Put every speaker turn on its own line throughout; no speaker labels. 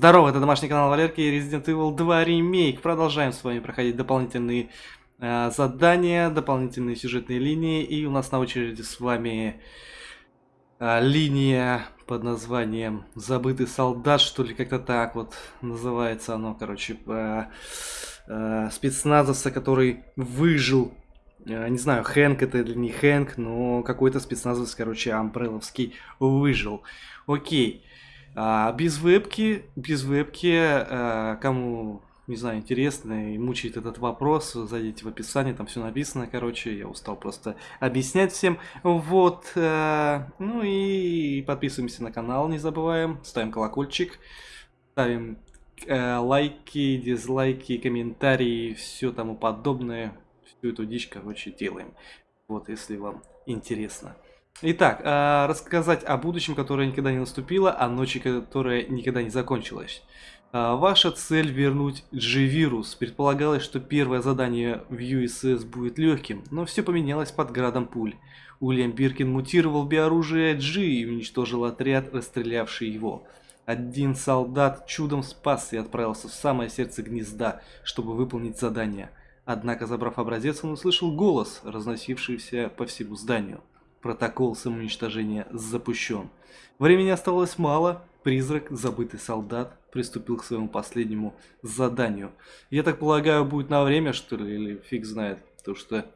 Здорово, это домашний канал Валерки и Resident Evil 2 ремейк. Продолжаем с вами проходить дополнительные э, задания, дополнительные сюжетные линии. И у нас на очереди с вами э, линия под названием «Забытый солдат», что ли, как-то так вот называется оно, короче, э, э, спецназовца, который выжил э, не знаю, Хэнк это или не Хэнк, но какой-то спецназовец, короче, амбреловский выжил. Окей. А, без вебки, без вебки, а, кому, не знаю, интересно и мучает этот вопрос, зайдите в описание, там все написано, короче, я устал просто объяснять всем. Вот, а, ну и подписываемся на канал, не забываем, ставим колокольчик, ставим э, лайки, дизлайки, комментарии, все тому подобное, всю эту дичь, короче, делаем. Вот, если вам интересно. Итак, э, рассказать о будущем, которое никогда не наступило, о ночи, которая никогда не закончилась. Э, ваша цель вернуть G-вирус. Предполагалось, что первое задание в USS будет легким, но все поменялось под градом пуль. Уильям Биркин мутировал биоружие G и уничтожил отряд, расстрелявший его. Один солдат чудом спас и отправился в самое сердце гнезда, чтобы выполнить задание. Однако, забрав образец, он услышал голос, разносившийся по всему зданию. Протокол самоуничтожения запущен. Времени оставалось мало. Призрак, забытый солдат, приступил к своему последнему заданию. Я так полагаю, будет на время, что ли, или фиг знает. Потому что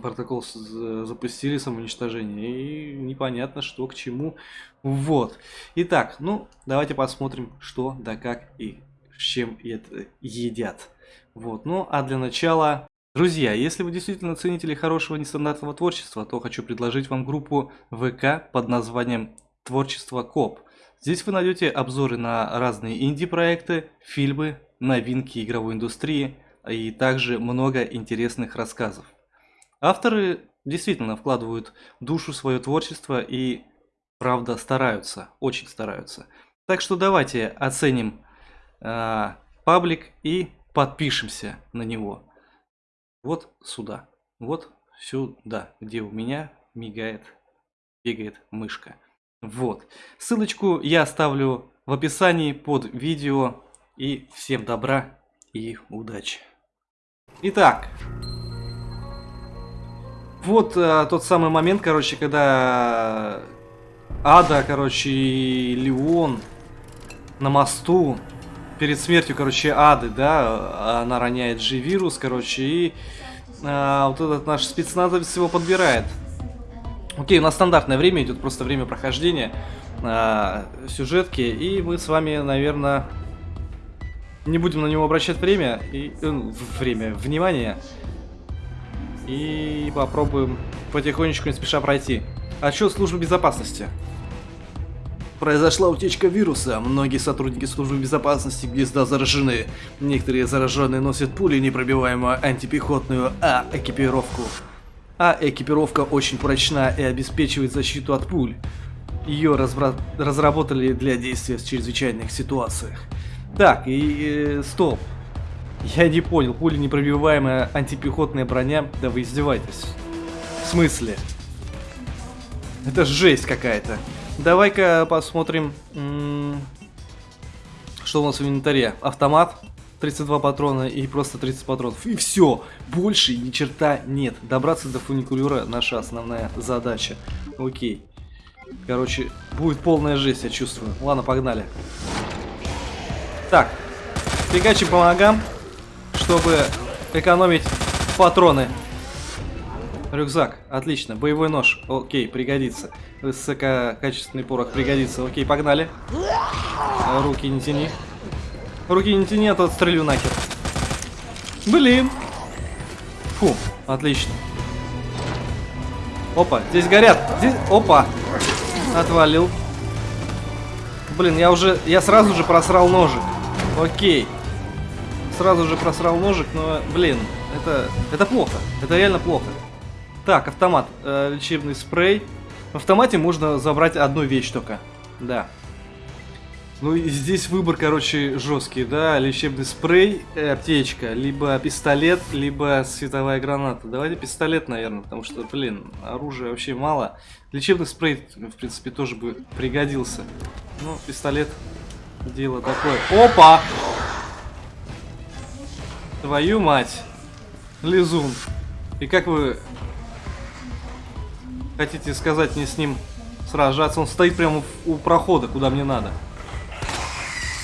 протокол запустили самоуничтожение, и непонятно, что к чему. Вот. Итак, ну, давайте посмотрим, что да как и с чем это едят. Вот, ну, а для начала Друзья, если вы действительно ценители хорошего нестандартного творчества, то хочу предложить вам группу ВК под названием «Творчество Коп». Здесь вы найдете обзоры на разные инди-проекты, фильмы, новинки игровой индустрии и также много интересных рассказов. Авторы действительно вкладывают душу в свое творчество и, правда, стараются, очень стараются. Так что давайте оценим э, паблик и подпишемся на него вот сюда, вот сюда, где у меня мигает, бегает мышка. Вот. Ссылочку я оставлю в описании под видео. И всем добра и удачи. Итак. Вот а, тот самый момент, короче, когда Ада, короче, и Леон на мосту перед смертью, короче, Ады, да, она роняет же вирус, короче, и а, вот этот наш спецназовец его подбирает. Окей, у нас стандартное время идет, просто время прохождения а, сюжетки, и мы с вами, наверное, не будем на него обращать время, и, э, время, внимание, и попробуем потихонечку, не спеша пройти. Отчет службы безопасности. Произошла утечка вируса. Многие сотрудники службы безопасности гнезда заражены. Некоторые зараженные носят пули непробиваемую антипехотную А-экипировку. А-экипировка очень прочна и обеспечивает защиту от пуль. Ее разработали для действия в чрезвычайных ситуациях. Так, и... Э, стоп. Я не понял, пули непробиваемая антипехотная броня? Да вы издеваетесь. В смысле? Это жесть какая-то. Давай-ка посмотрим, что у нас в инвентаре. Автомат, 32 патрона и просто 30 патронов. И все, больше ни черта нет. Добраться до фуникулера наша основная задача. Окей. Короче, будет полная жесть, я чувствую. Ладно, погнали. Так, фигачим по ногам, чтобы экономить патроны. Рюкзак, отлично. Боевой нож, окей, пригодится. Высококачественный порох пригодится. Окей, погнали. Руки не тяни. Руки не тяни, а то отстрелю нахер. Блин. Фу, отлично. Опа, здесь горят. Здесь... Опа. Отвалил. Блин, я уже... Я сразу же просрал ножик. Окей. Сразу же просрал ножик, но, блин, это... Это плохо. Это реально плохо. Так, автомат. Э, лечебный спрей. В автомате можно забрать одну вещь только. Да. Ну и здесь выбор, короче, жесткий, да, лечебный спрей, э, аптечка, либо пистолет, либо световая граната. Давайте пистолет, наверное, потому что, блин, оружия вообще мало. Лечебный спрей, в принципе, тоже бы пригодился. Ну, пистолет дело такое. Опа! Твою мать. Лизун. И как вы хотите сказать мне с ним сражаться? Он стоит прямо у прохода, куда мне надо.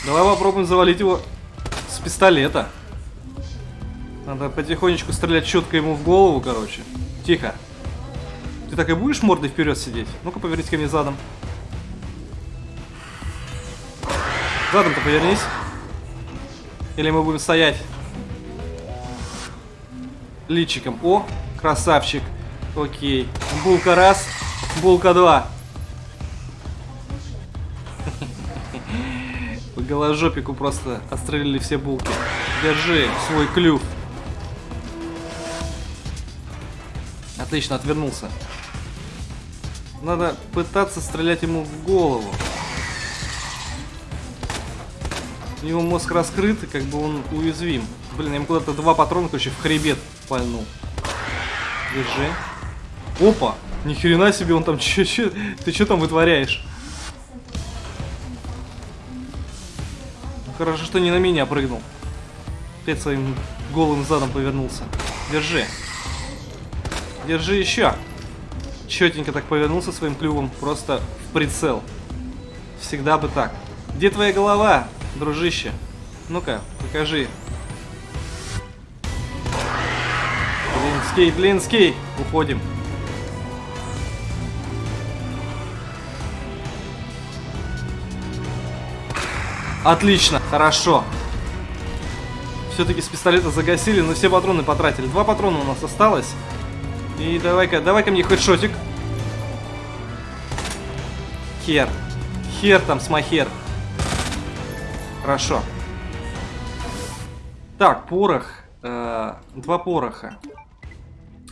Давай попробуем завалить его с пистолета. Надо потихонечку стрелять четко ему в голову, короче. Тихо. Ты так и будешь мордой вперед сидеть? Ну-ка, повернись ко мне задом. Задом-то повернись. Или мы будем стоять личиком. О, красавчик. Окей. Булка раз, булка два. По голожопику просто отстрелили все булки. Держи свой клюв. Отлично, отвернулся. Надо пытаться стрелять ему в голову. У него мозг раскрыт, и как бы он уязвим. Блин, ему куда-то два патрона, короче, в хребет пальнул. Держи. Опа! Ни хрена себе, он там че, че, ты что там вытворяешь? Хорошо, что не на меня прыгнул. Опять своим голым задом повернулся. Держи. Держи еще. Четенько так повернулся своим клювом, просто в прицел. Всегда бы так. Где твоя голова, дружище? Ну-ка, покажи. Блинский, блинский. Уходим. Отлично, хорошо. Все-таки с пистолета загасили, но все патроны потратили. Два патрона у нас осталось. И давай-ка, давай-ка мне хедшотик. Хер. Хер там, смахер. Хорошо. Так, порох. Э, два пороха.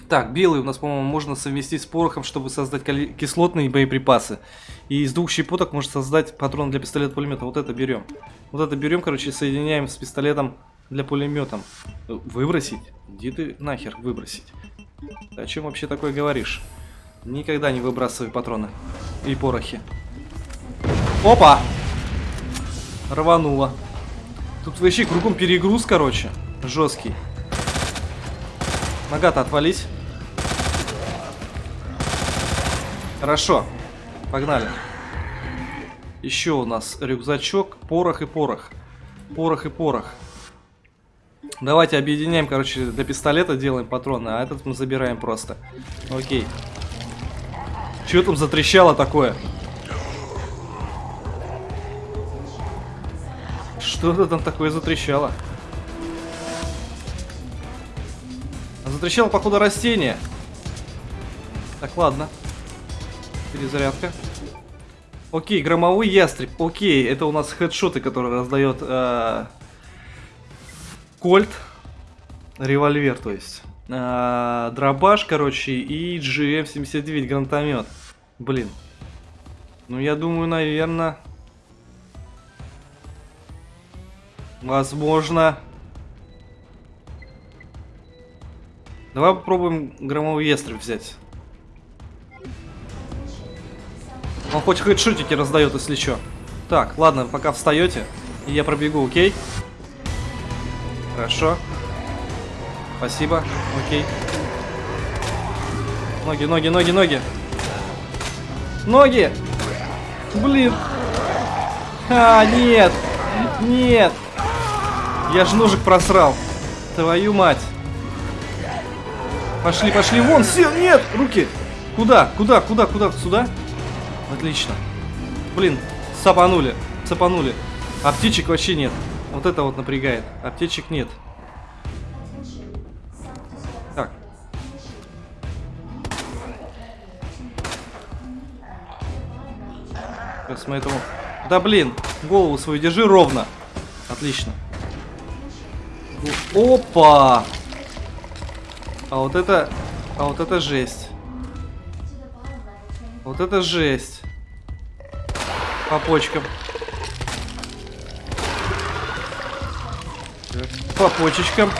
Так, белый у нас, по-моему, можно совместить с порохом, чтобы создать кислотные боеприпасы. И из двух щепоток можно создать патрон для пистолета-пулемета. Вот это берем. Вот это берем, короче, соединяем с пистолетом для пулеметом. Выбросить? Иди ты нахер выбросить. О чем вообще такое говоришь? Никогда не выбрасывай патроны и порохи. Опа! Рвануло. Тут вообще кругом перегруз, короче. Жесткий. Нога-то отвались. Хорошо. Погнали. Еще у нас рюкзачок, порох и порох. Порох и порох. Давайте объединяем, короче, для пистолета делаем патроны, а этот мы забираем просто. Окей. Что там затрещало такое? Что-то там такое затрещало. Затрещало, походу, растение. Так, ладно. Перезарядка. Окей, громовой ястреб. Окей, это у нас хедшоты, которые раздает э, Кольт, револьвер, то есть. А, дробаш, короче, и GM79 гранатомет. Блин. Ну, я думаю, наверное... Возможно... Давай попробуем громовый ястреб взять. Он хоть хедшотики раздает, если что. Так, ладно, пока встаете, я пробегу, окей? Хорошо. Спасибо. Окей. Ноги, ноги, ноги, ноги. Ноги! Блин. А, нет. Нет. Я же ножик просрал. Твою мать. Пошли, пошли. Вон, все, нет, руки. Куда, куда, куда, куда? Сюда? Отлично. Блин, сапанули, сапанули. А птичек вообще нет. Вот это вот напрягает. Аптечек нет. Так. Сейчас мы этому... Да блин, голову свою держи ровно. Отлично. Опа! А вот это... А вот это жесть. Вот это жесть. По почкам. По почечкам.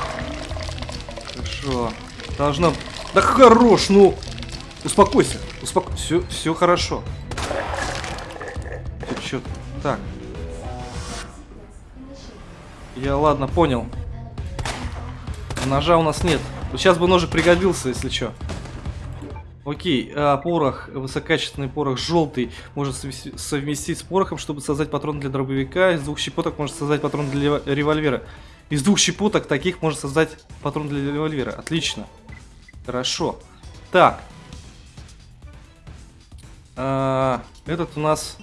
Хорошо. Должно... Да хорош, ну! Успокойся, успокойся. Все, все хорошо. Все, так. Я, ладно, понял. Ножа у нас нет. Сейчас бы ножик пригодился, если что. Окей, а, порох, высококачественный порох желтый можно совместить с порохом, чтобы создать патрон для дробовика. Из двух щепоток можно создать патрон для револьвера. Из двух щепоток таких можно создать патрон для револьвера. Отлично. Хорошо. Так. А, этот у нас...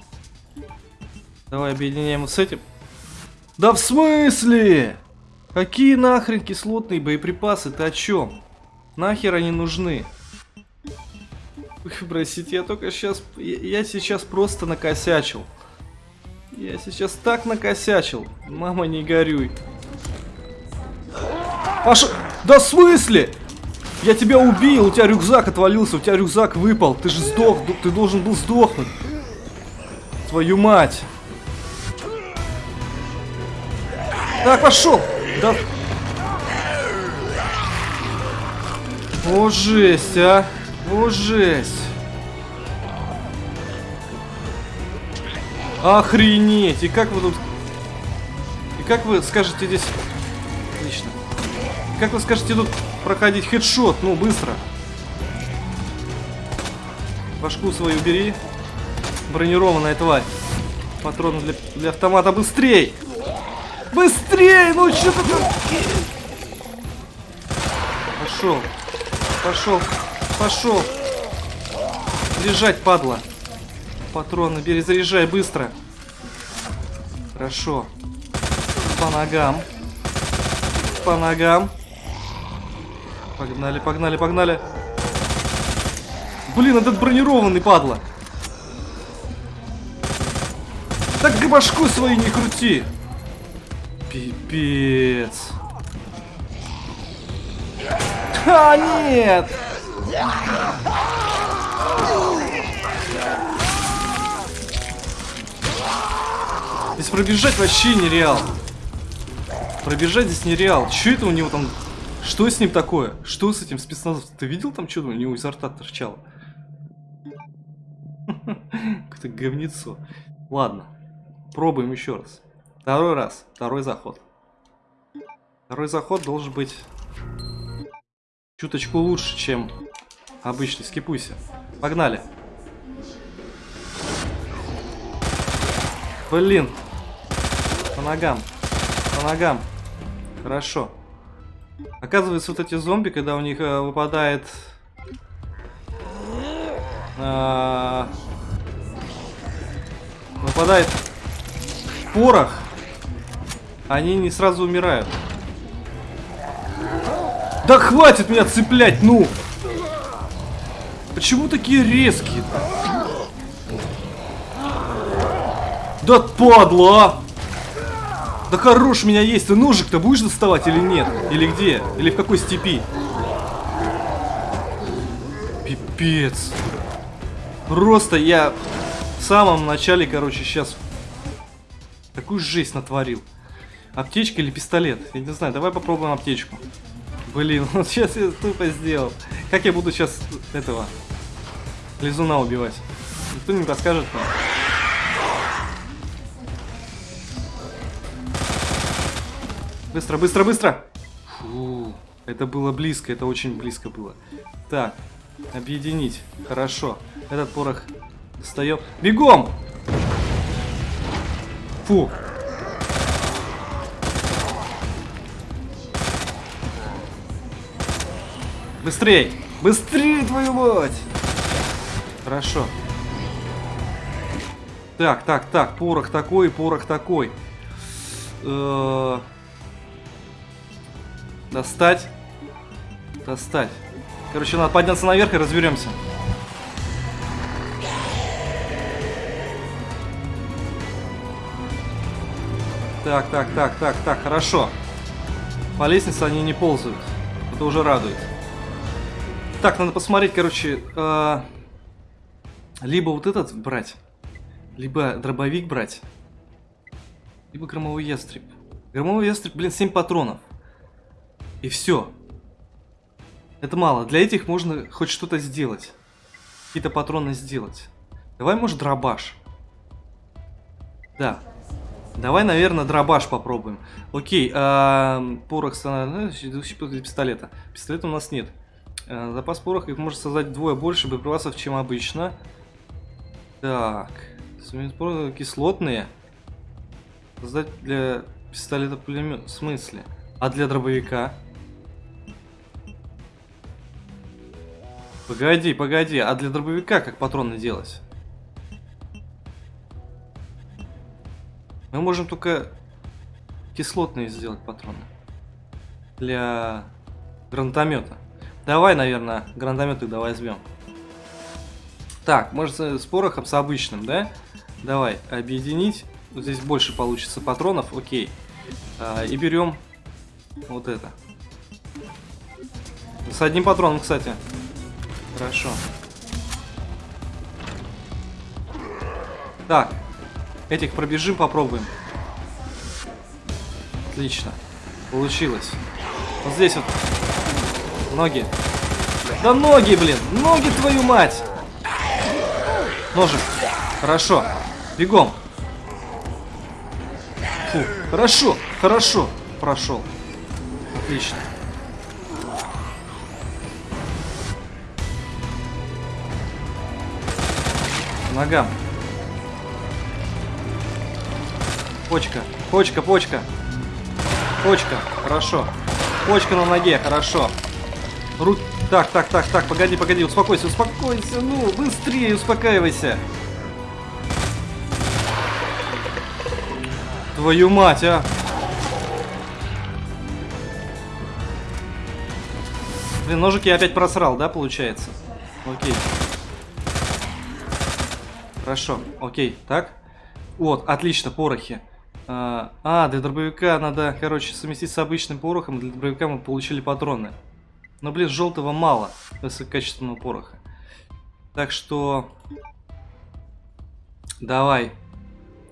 Давай объединяем с этим. Да в смысле? Какие нахрен кислотные боеприпасы? Ты о чем? Нахер они нужны? Простите, я только сейчас... Я, я сейчас просто накосячил. Я сейчас так накосячил. Мама, не горюй. Аж... Да в смысле? Я тебя убил, у тебя рюкзак отвалился, у тебя рюкзак выпал. Ты же сдох, ты должен был сдохнуть. Твою мать. Так, пошел. Да. О, жесть, а. О, жесть. Охренеть. И как вы тут... И как вы скажете здесь... Отлично. И как вы скажете тут проходить хедшот? Ну, быстро. Башку свою бери. Бронированная тварь. Патроны для, для автомата. Быстрей! Быстрей! Ну что ты... Пошел. Пошел. Пошел. Лежать, падла. Патроны перезаряжай быстро. Хорошо. По ногам. По ногам. Погнали, погнали, погнали. Блин, этот бронированный, падла. Так башку свою не крути. Пипец. А, нет! Здесь пробежать вообще нереал. Пробежать здесь нереал. Что это у него там? Что с ним такое? Что с этим спецназовцем? Ты видел там, что у него изо рта торчало? Какое-то говнецо. Ладно. Пробуем еще раз. Второй раз. Второй заход. Второй заход должен быть чуточку лучше, чем обычный. Скипуйся. Погнали. Блин. По ногам. По ногам. Хорошо. Оказывается, вот эти зомби, когда у них э, выпадает... Э, выпадает порох, они не сразу умирают. Да хватит меня цеплять, ну! Почему такие резкие -то? Да падла! Да хорош меня есть, ты ножик-то будешь доставать или нет? Или где? Или в какой степи? Пипец. Просто я в самом начале, короче, сейчас такую жесть натворил. Аптечка или пистолет? Я не знаю, давай попробуем аптечку. Блин, вот сейчас я тупо сделал. Как я буду сейчас этого лизуна убивать? Никто не подскажет мне. Быстро, быстро, быстро! Фу, это было близко, это очень близко было. Так, объединить. Хорошо. Этот порох достаем. Бегом! Фу. Быстрей! Быстрее, твою мать! Хорошо. Так, так, так, порох такой, порох такой. Э -э Достать. Достать. Короче, надо подняться наверх и разберемся. Так, так, так, так, так, хорошо. По лестнице они не ползают. Это уже радует. Так, надо посмотреть, короче, э, либо вот этот брать, либо дробовик брать, либо громовой ястреб. Громовой ястреб, блин, 7 патронов. И все. Это мало. Для этих можно хоть что-то сделать. Какие-то патроны сделать. Давай, может, дробаш. Да. Давай, наверное, дробаш попробуем. Окей, а, порох становится пистолета. Пистолета у нас нет. Запас пороха их может создать вдвое больше боеприпасов, чем обычно. Так. Кислотные. Создать для пистолета пулемет. В смысле? А для дробовика? Погоди, погоди. А для дробовика как патроны делать? Мы можем только кислотные сделать патроны. Для гранатомета. Давай, наверное, гранатомет тогда возьмем. Так, может с порохом, с обычным, да? Давай, объединить. Вот здесь больше получится патронов, окей. А, и берем вот это. С одним патроном, кстати. Хорошо. Так, Этих пробежим, попробуем. Отлично. Получилось. Вот здесь вот. Ноги. Да ноги, блин! Ноги, твою мать! Ножик. Хорошо. Бегом. Фу. Хорошо. Хорошо. Прошел. Отлично. Ногам. Почка. Почка, почка. Почка. Хорошо. Почка на ноге. Хорошо. Руки. Так, так, так, так. Погоди, погоди. Успокойся, успокойся. Ну, быстрее успокаивайся. Твою мать, а. Блин, ножик я опять просрал, да, получается? Окей. Хорошо, окей, так. Вот, отлично, порохи. А, а, для дробовика надо, короче, совместить с обычным порохом. Для дробовика мы получили патроны. Но, блин, желтого мало высококачественного пороха. Так что... Давай.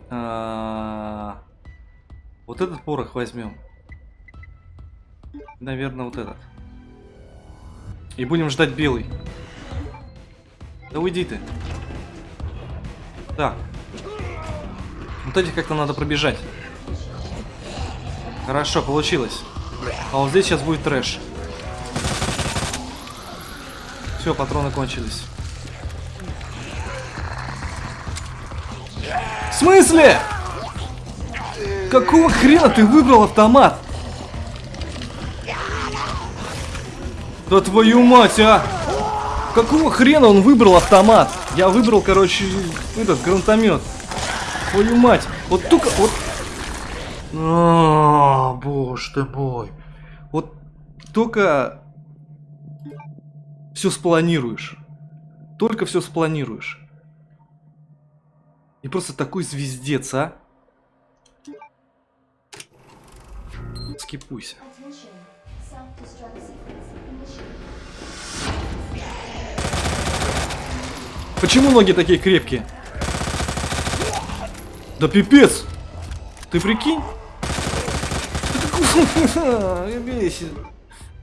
А, вот этот порох возьмем. Наверное, вот этот. И будем ждать белый. Да уйди ты. Так. Вот эти как-то надо пробежать. Хорошо, получилось. А вот здесь сейчас будет трэш. Все, патроны кончились. В смысле? Какого хрена ты выбрал автомат? Да твою мать, а! Какого хрена он выбрал автомат? Я выбрал, короче, этот гранатомет. Твою мать! Вот только... Вот... А, боже ты мой. Вот только все спланируешь. Только все спланируешь. И просто такой звездец, а? Скипуйся. Почему ноги такие крепкие? Да пипец! Ты прикинь? Ты бесишь.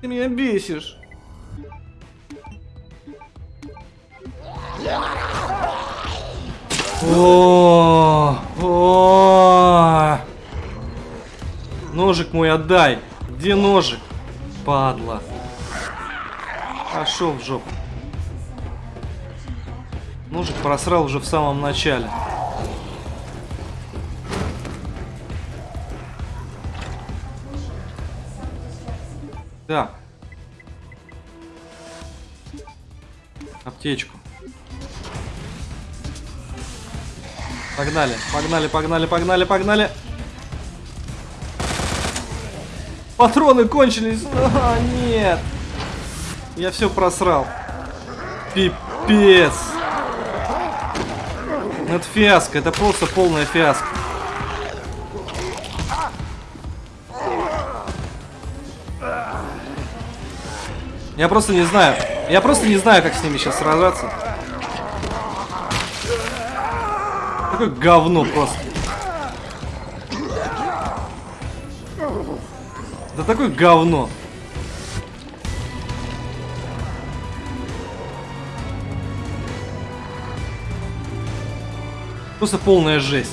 Ты меня бесишь. О, о, Ножик мой отдай. Где ножик? Падла. Пошел в жопу. Ножик просрал уже в самом начале. Так. Аптечку. Погнали, погнали, погнали, погнали, погнали. Патроны кончились. А, нет. Я все просрал. Пипец. Это фиаско, это просто полная фиаско. Я просто не знаю. Я просто не знаю, как с ними сейчас сражаться. Такое говно просто. Да такое говно. Просто полная жесть.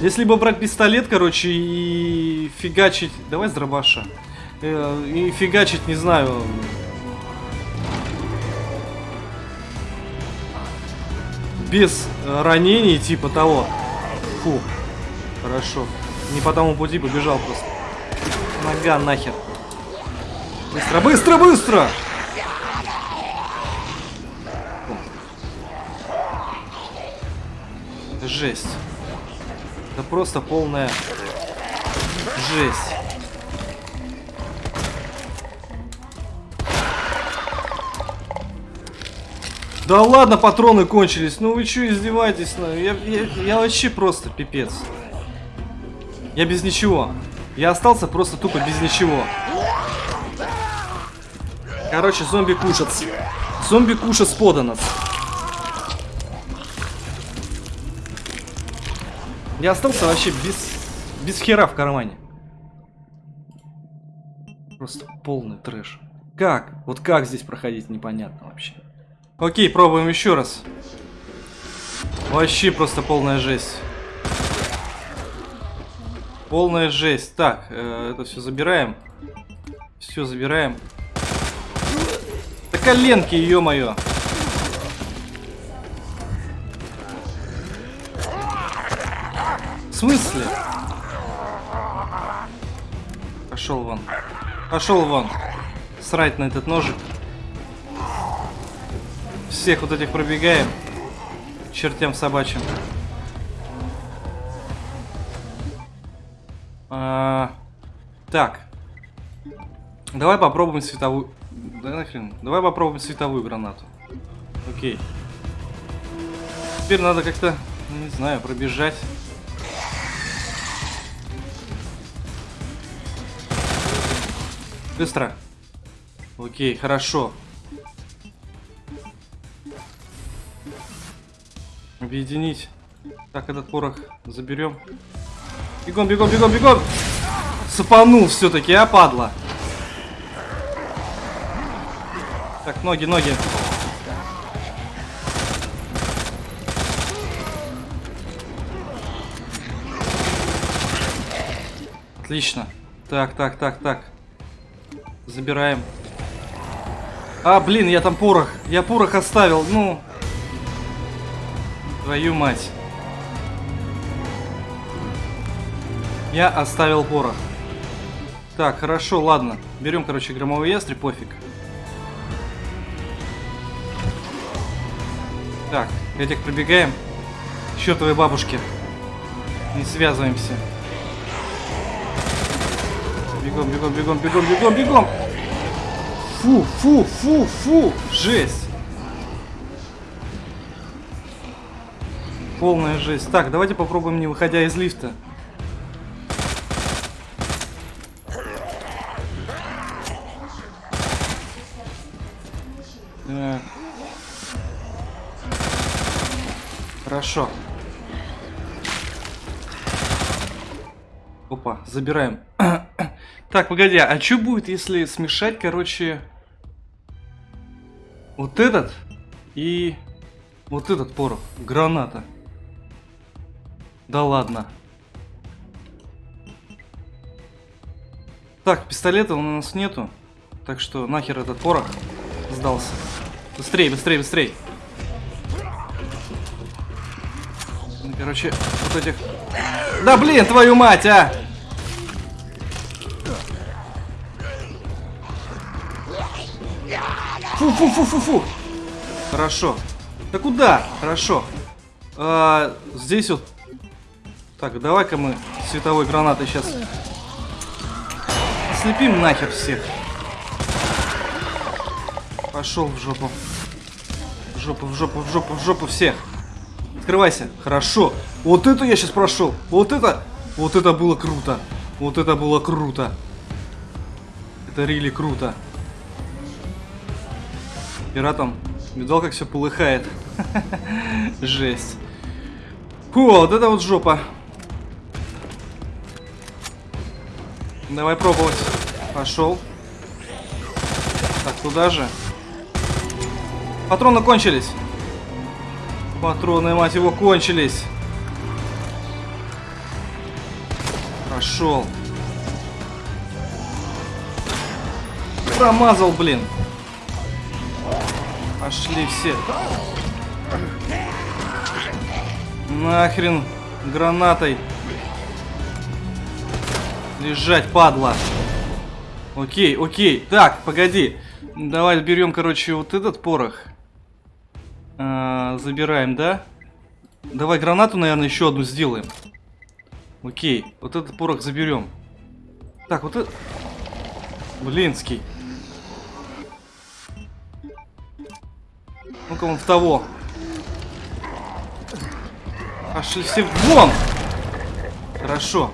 Если бы брать пистолет, короче, и фигачить... Давай с дробаша. Э, И фигачить, не знаю... Без э, ранений, типа того. Фу. Хорошо. Не по тому пути побежал просто. Нога нахер. Быстро, быстро, быстро! Жесть. Это просто полная жесть. Да ладно, патроны кончились. Ну вы что, издеваетесь? Ну, я, я, я вообще просто пипец. Я без ничего. Я остался просто тупо без ничего. Короче, зомби кушат. Зомби кушат подано. Я остался вообще без, без хера в кармане. Просто полный трэш. Как? Вот как здесь проходить, непонятно вообще. Окей, пробуем еще раз. Вообще просто полная жесть. Полная жесть. Так, э, это все забираем. Все забираем. Да коленки, ё-моё. В смысле? Пошел вон. Пошел вон. Срать на этот ножик. Всех вот этих пробегаем. Чертям собачьим. А, так. Давай попробуем световую... Да нахрен. Давай попробуем световую гранату. Окей. Теперь надо как-то, не знаю, пробежать. Быстро. Окей, хорошо. Объединить. Так, этот порох заберем. Бегом, бегом, бегом, бегом! Сапанул все-таки, а, падла. Так, ноги, ноги. Отлично. Так, так, так, так. Забираем. А, блин, я там порох. Я порох оставил. Ну. Твою мать. Я оставил порох. Так, хорошо, ладно. Берем, короче, громовый ястреб, пофиг. Так, этих пробегаем. Чертовой бабушки. Не связываемся. Бегом, бегом, бегом, бегом, бегом, бегом. Фу, фу, фу, фу. Жесть. Полная жесть. Так, давайте попробуем, не выходя из лифта. Так. Хорошо. Опа, забираем. так, погоди, а что будет, если смешать, короче, вот этот и вот этот порох? Граната. Да ладно. Так, пистолета у нас нету. Так что нахер этот порох сдался. Быстрей, быстрей, быстрей. Ну, короче, вот этих... Да блин, твою мать, а! Фу-фу-фу-фу-фу! Хорошо. Да куда? Хорошо. А, здесь вот... Так, давай-ка мы световой гранатой сейчас слепим нахер всех. Пошел в жопу. В жопу, в жопу, в жопу, в жопу всех. Открывайся. Хорошо. Вот это я сейчас прошел. Вот это. Вот это было круто. Вот это было круто. Это рили круто. Пиратом. Видал, как все полыхает. Жесть. Фу, вот это вот жопа. Давай пробовать. Пошел. Так, туда же. Патроны кончились. Патроны, мать его, кончились. Пошел. Промазал, блин. Пошли все. Нахрен гранатой. Лежать, падла. Окей, окей. Так, погоди. Давай берем, короче, вот этот порох. А, забираем, да? Давай гранату, наверное, еще одну сделаем. Окей, вот этот порох заберем. Так, вот это... Блинский. Ну-ка, он в того. Пошли все вон! Хорошо.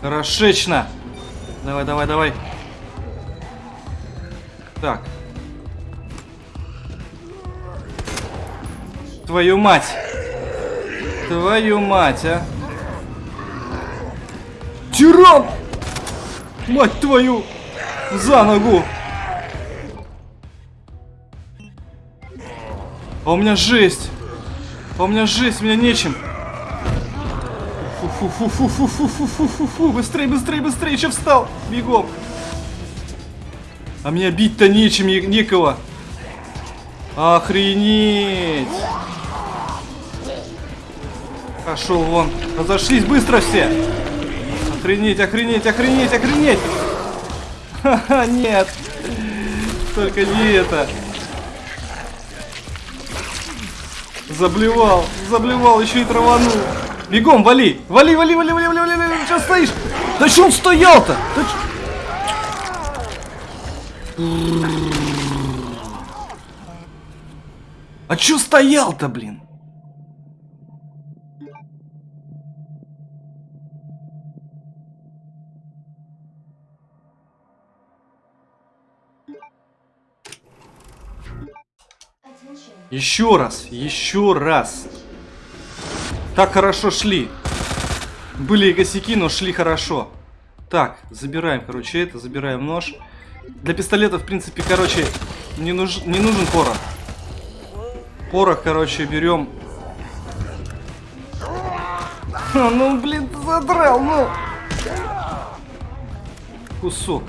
Хорошечно. Давай, давай, давай. Так. Твою мать. Твою мать, а. Тиран! Мать твою! За ногу! А у меня жесть! А у меня жесть, у меня нечем. Фу-фу-фу-фу-фу-фу-фу-фу-фу-фу. Быстрей, быстрей, быстрей, еще встал. Бегом. А меня бить-то нечем, некого. Охренеть. Пошел вон. Разошлись быстро все. Охренеть, охренеть, охренеть, охренеть. Ха-ха, нет. Только не это. Заблевал, заблевал, еще и траванул. Бегом, вали! Вали, вали, вали, вали, вали, вали, вали, сейчас стоишь! Да что он стоял-то? Да ч... А чё стоял-то, блин? Еще раз, еще раз. Так хорошо шли. Были и косяки, но шли хорошо. Так, забираем, короче, это, забираем нож. Для пистолета, в принципе, короче, не, нуж... не нужен порох. Порох, короче, берем. Ну, блин, задрал, ну. Кусок.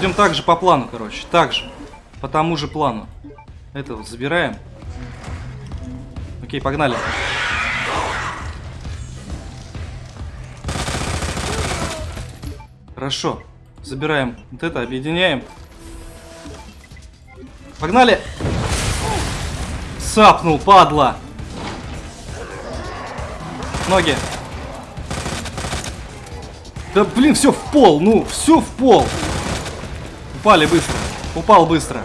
Идем так же по плану, короче. Так же. По тому же плану. Это вот забираем. Окей, погнали. Хорошо. Забираем вот это, объединяем. Погнали! Сапнул, падла! Ноги. Да блин, все в пол, ну, все в пол. Упали быстро. Упал быстро.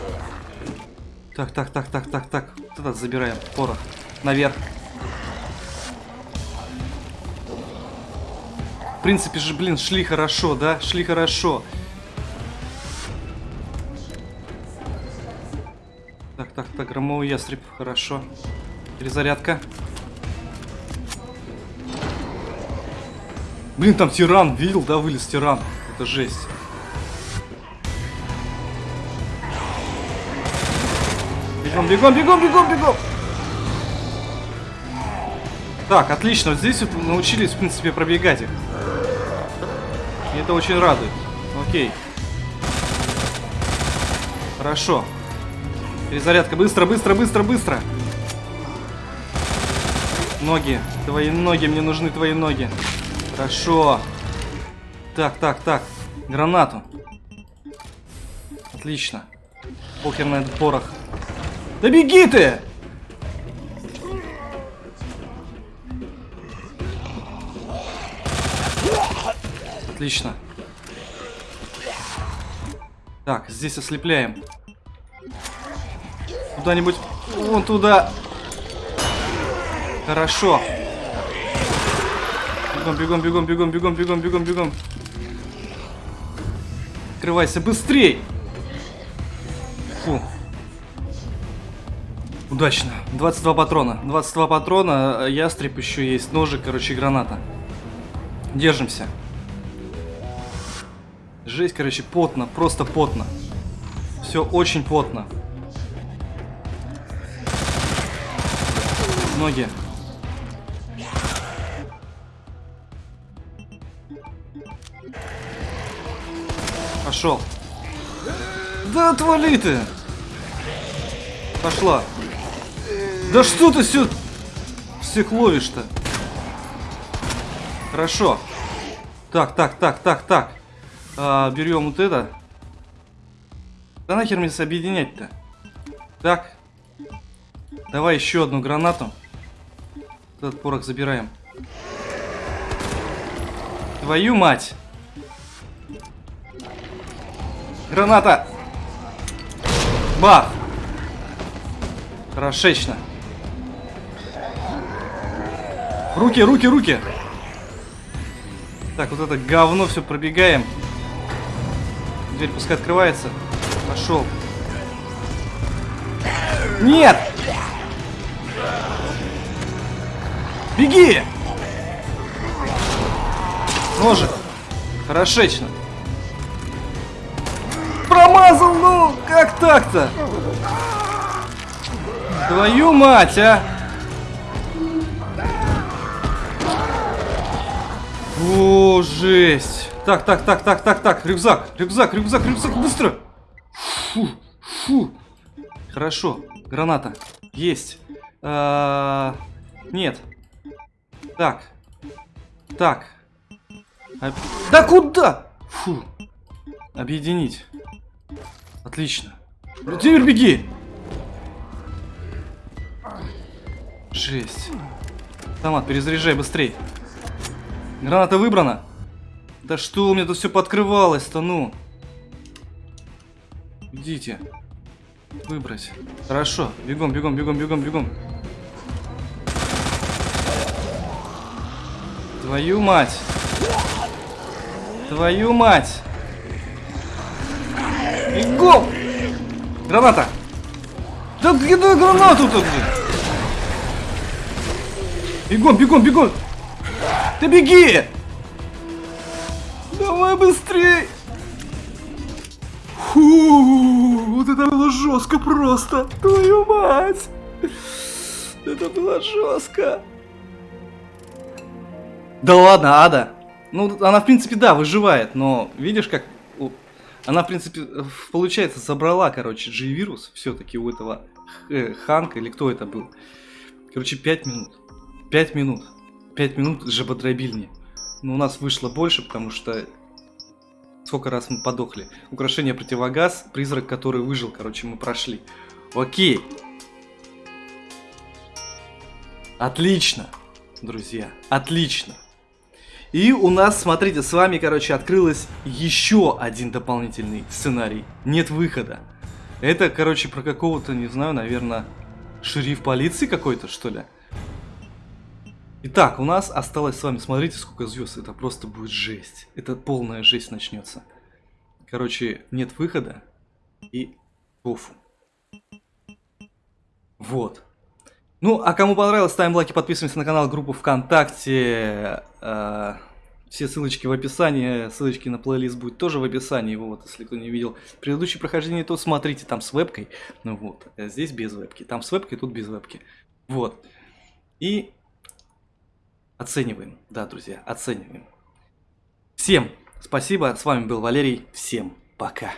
Так, так, так, так, так, так. Вот забираем. Порох. Наверх. В принципе же, блин, шли хорошо, да? Шли хорошо. Так, так, так, громовый ястреб. Хорошо. Перезарядка. Блин, там тиран. Видел, да, вылез тиран. Это жесть. Бегом, бегом, бегом, бегом. Так, отлично. Вот здесь вот научились, в принципе, пробегать их. И это очень радует. Окей. Хорошо. Перезарядка. Быстро, быстро, быстро, быстро. Ноги. Твои ноги. Мне нужны твои ноги. Хорошо. Так, так, так. Гранату. Отлично. Похер на этот порох. Да беги ты! Отлично. Так, здесь ослепляем. Куда-нибудь вон туда. Хорошо. Бегом, бегом, бегом, бегом, бегом, бегом, бегом, бегом. Открывайся быстрей! Фу. Удачно. 22 патрона. 22 патрона, э, ястреб еще есть, ножик, короче, граната. Держимся. Жесть, короче, потно, просто потно. Все очень потно. Ноги. Пошел. Да отвали ты! Пошла. Да что ты все всех ловишь-то? Хорошо. Так, так, так, так, так. А, берем вот это. Да нахер мне объединять-то? Так. Давай еще одну гранату. Этот порох забираем. Твою мать! Граната! Бах! Хорошечно. Руки, руки, руки! Так, вот это говно все пробегаем. Дверь пускай открывается. Пошел. Нет! Беги! Ножик. Хорошечно. Промазал, ну! Как так-то? Твою мать, а! О, жесть. Так, так, так, так, так, так. Рюкзак, рюкзак, рюкзак, рюкзак, быстро. Фу, фу. Хорошо. Граната. Есть. А -а нет. Так. Так. А да куда? Фу. Объединить. Отлично. Теперь беги. Жесть. Томат, перезаряжай быстрей. Граната выбрана. Да что у меня тут все подкрывалось-то, ну? Идите. Выбрать. Хорошо. Бегом, бегом, бегом, бегом, бегом. Твою мать. Твою мать. Бегом! Граната! Да где гранату-то, блин? Бегом, бегом, бегом! Ты беги! Давай быстрей! Фу, вот это было жестко просто! Твою мать! Это было жестко! Да ладно, Ада! Ну, она, в принципе, да, выживает, но видишь, как... Она, в принципе, получается, забрала, короче, G-вирус все-таки у этого Ханка, или кто это был. Короче, 5 минут. 5 минут. 5 минут жаботробильни. Но у нас вышло больше, потому что сколько раз мы подохли. Украшение противогаз, призрак, который выжил, короче, мы прошли. Окей. Отлично, друзья, отлично. И у нас, смотрите, с вами, короче, открылось еще один дополнительный сценарий. Нет выхода. Это, короче, про какого-то, не знаю, наверное, шериф полиции какой-то, что ли? Итак, у нас осталось с вами, смотрите, сколько звезд, это просто будет жесть. Это полная жесть начнется. Короче, нет выхода и пофу. Вот. Ну, а кому понравилось, ставим лайки, подписываемся на канал, группу ВКонтакте. Э, все ссылочки в описании, ссылочки на плейлист будет тоже в описании. Вот, если кто не видел предыдущее прохождение, то смотрите, там с вебкой. Ну вот, а здесь без вебки. Там с вебкой, тут без вебки. Вот. И Оцениваем, да, друзья, оцениваем. Всем спасибо, с вами был Валерий, всем пока.